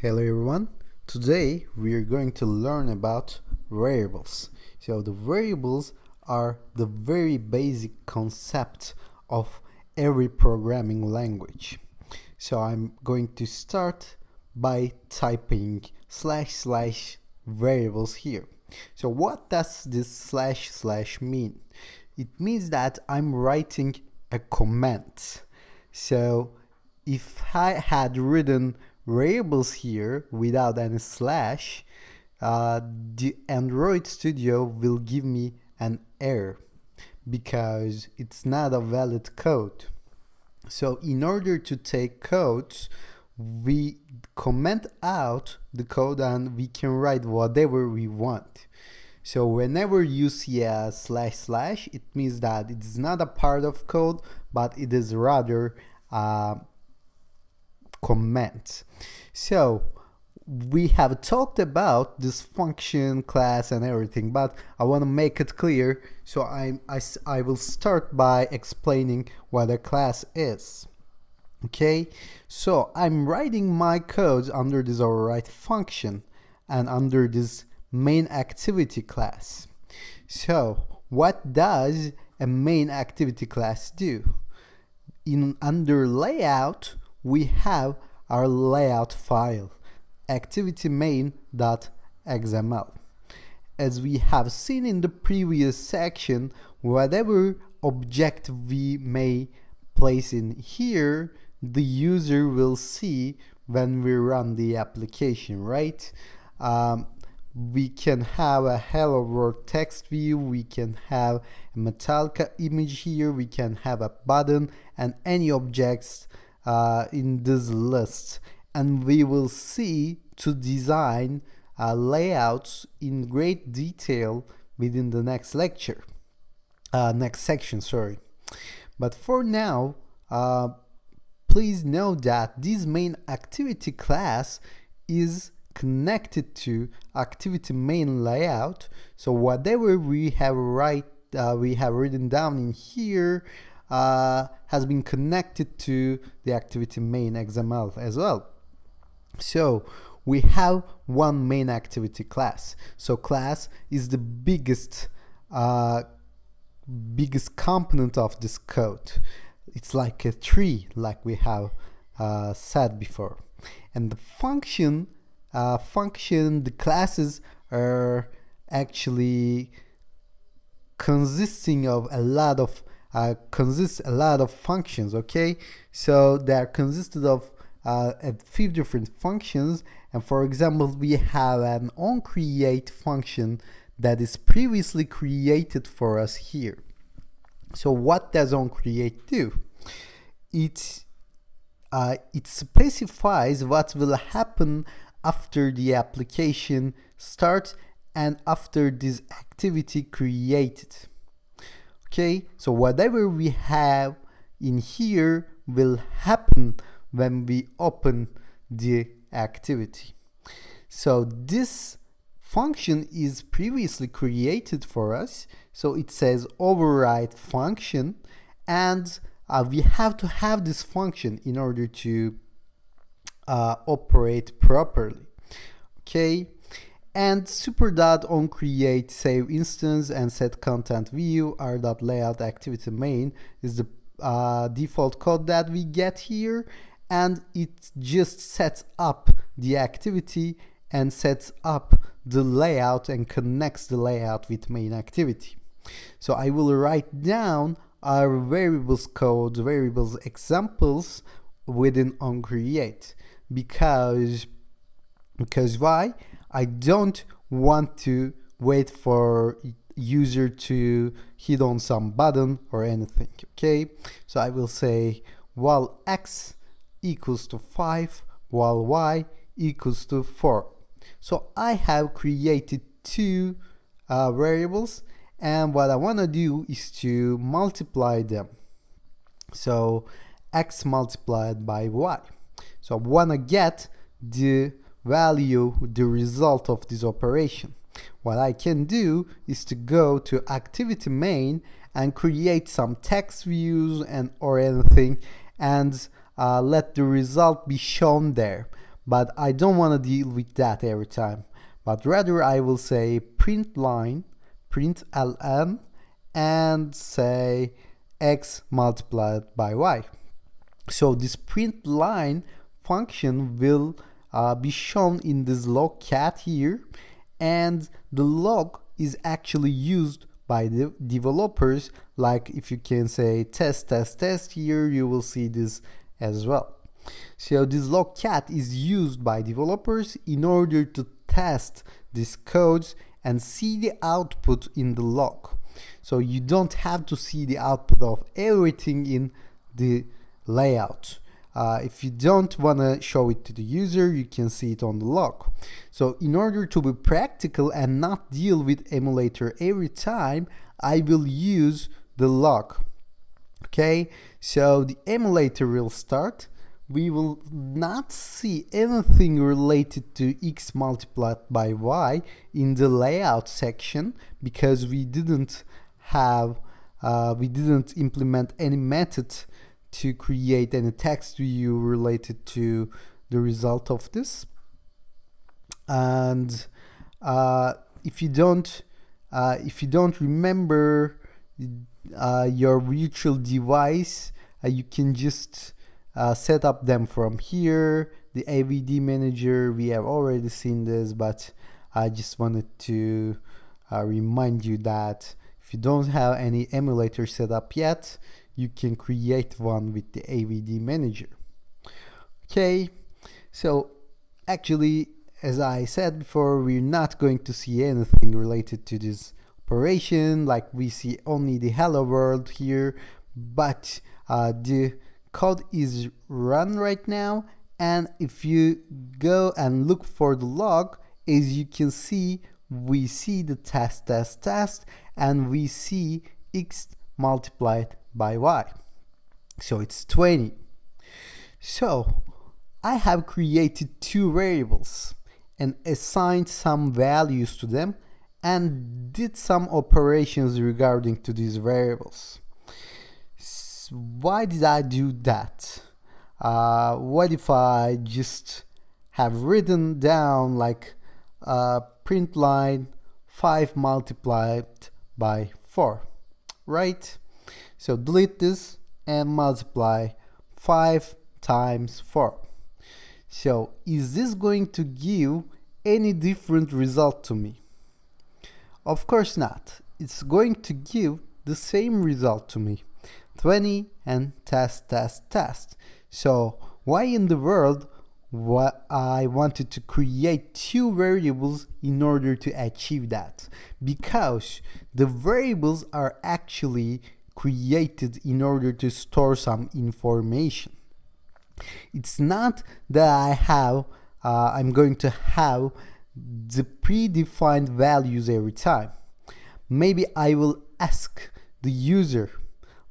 Hello everyone. Today we are going to learn about variables. So the variables are the very basic concept of every programming language. So I'm going to start by typing slash slash variables here. So what does this slash slash mean? It means that I'm writing a comment. So if I had written variables here without any slash, uh, the Android Studio will give me an error because it's not a valid code. So in order to take codes, we comment out the code and we can write whatever we want. So whenever you see a slash slash, it means that it is not a part of code, but it is rather uh, comment. So we have talked about this function class and everything but I want to make it clear so I, I, I will start by explaining what a class is. Okay? So I'm writing my codes under this override function and under this main activity class. So what does a main activity class do? In under layout we have our layout file activity main.xml. As we have seen in the previous section, whatever object we may place in here, the user will see when we run the application, right? Um, we can have a hello world text view, we can have a Metallica image here, we can have a button and any objects uh, in this list. And we will see to design uh, layouts in great detail within the next lecture uh, next section sorry. But for now uh, please know that this main activity class is connected to activity main layout. So whatever we have write uh, we have written down in here uh, has been connected to the activity main XML as well. So we have one main activity class. So class is the biggest uh, biggest component of this code. It's like a tree, like we have uh, said before. And the function, uh, function, the classes are actually consisting of a lot of uh, consists a lot of functions okay? So they are consisted of uh, a few different functions. And for example we have an onCreate function that is previously created for us here. So what does onCreate do? It uh, it specifies what will happen after the application starts and after this activity created okay so whatever we have in here will happen when we open the activity. So this function is previously created for us. So it says override function and uh, we have to have this function in order to uh, operate properly. Okay and super dot on create save instance and set content view r dot layout activity main. Is the uh, default code that we get here. And it just sets up the activity and sets up the layout and connects the layout with main activity. So I will write down our variables code variables examples within on create. Because because why I don't want to wait for user to hit on some button or anything okay? So I will say val x equals to 5 val y equals to 4 so I have created two uh, variables and what I want to do is to multiply them. So x multiplied by y. So I want to get the value the result of this operation. What I can do is to go to activity main and create some text views and or anything and uh, let the result be shown there. but I don't want to deal with that every time. But rather I will say print line, print ln, and say x multiplied by y. So this print line function will uh, be shown in this log cat here. And the log is actually used by the developers. Like if you can say test test test here you will see this as well. So this log cat is used by developers in order to test these codes and see the output in the log. So you don't have to see the output of everything in the layout uh, if you don't want to show it to the user, you can see it on the log. So in order to be practical and not deal with emulator every time, I will use the log. Okay, so the emulator will start. We will not see anything related to x multiplied by y in the layout section because we didn't have, uh, we didn't implement any method to create any text view related to the result of this. And uh, if you don't uh, if you don't remember uh, your virtual device uh, you can just uh, set up them from here. The AVD manager we have already seen this but I just wanted to uh, remind you that if you don't have any emulator set up yet you can create one with the AVD manager. Okay, so actually, as I said before, we're not going to see anything related to this operation, like we see only the hello world here, but uh, the code is run right now, and if you go and look for the log, as you can see, we see the test test test, and we see x multiplied by y. So it's 20. So I have created two variables and assigned some values to them and did some operations regarding to these variables. So why did I do that? Uh, what if I just have written down like uh, print line 5 multiplied by 4, right? So delete this and multiply 5 times 4. So is this going to give any different result to me? Of course not. It's going to give the same result to me. 20 and test, test, test. So why in the world what I wanted to create two variables in order to achieve that? Because the variables are actually created in order to store some information. It's not that I have, uh, I'm going to have the predefined values every time. Maybe I will ask the user,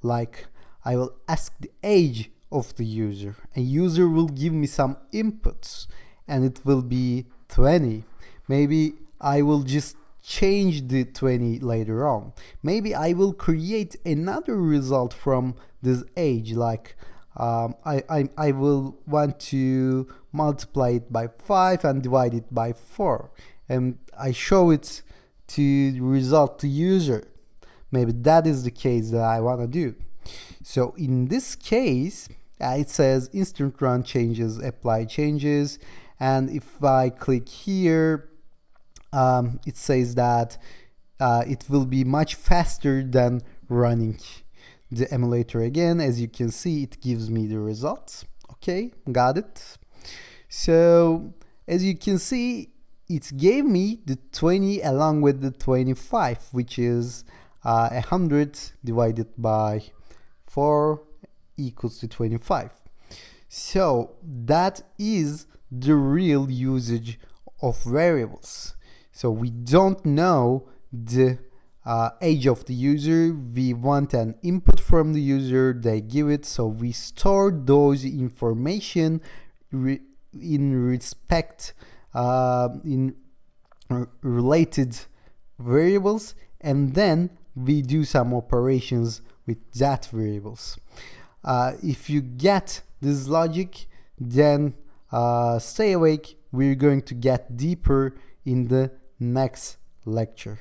like I will ask the age of the user and user will give me some inputs and it will be 20. Maybe I will just change the 20 later on. Maybe I will create another result from this age like um, I, I, I will want to multiply it by 5 and divide it by 4 and I show it to result to user. Maybe that is the case that I want to do. So in this case, uh, it says instant run changes, apply changes. And if I click here, um, it says that uh, it will be much faster than running the emulator again. As you can see it gives me the results. Okay got it. So as you can see it gave me the 20 along with the 25 which is uh, 100 divided by 4 equals to 25 so that is the real usage of variables so we don't know the uh, age of the user. We want an input from the user. They give it. So we store those information re in respect uh, in related variables and then we do some operations with that variables. Uh, if you get this logic, then uh, stay awake we're going to get deeper in the next lecture